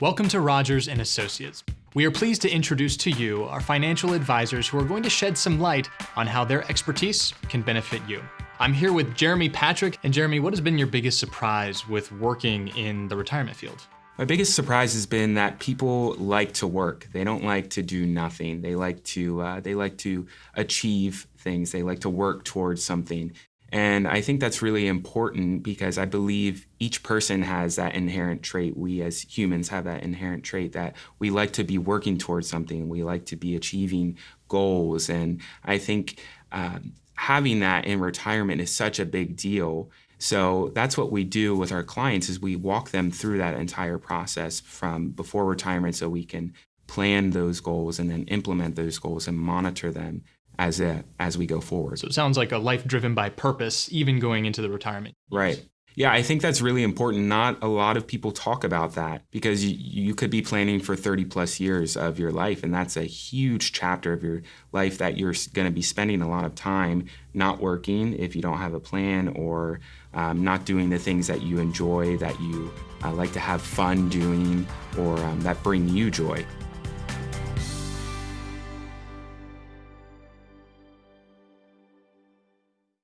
Welcome to Rogers and Associates. We are pleased to introduce to you our financial advisors who are going to shed some light on how their expertise can benefit you. I'm here with Jeremy Patrick. And Jeremy, what has been your biggest surprise with working in the retirement field? My biggest surprise has been that people like to work. They don't like to do nothing. They like to uh, they like to achieve things. They like to work towards something. And I think that's really important because I believe each person has that inherent trait. We as humans have that inherent trait that we like to be working towards something. We like to be achieving goals. And I think um, having that in retirement is such a big deal. So that's what we do with our clients is we walk them through that entire process from before retirement so we can plan those goals and then implement those goals and monitor them as a, as we go forward. So it sounds like a life driven by purpose, even going into the retirement. Years. Right. Yeah, I think that's really important. Not a lot of people talk about that because you, you could be planning for 30 plus years of your life, and that's a huge chapter of your life that you're going to be spending a lot of time not working if you don't have a plan or um, not doing the things that you enjoy, that you uh, like to have fun doing, or um, that bring you joy.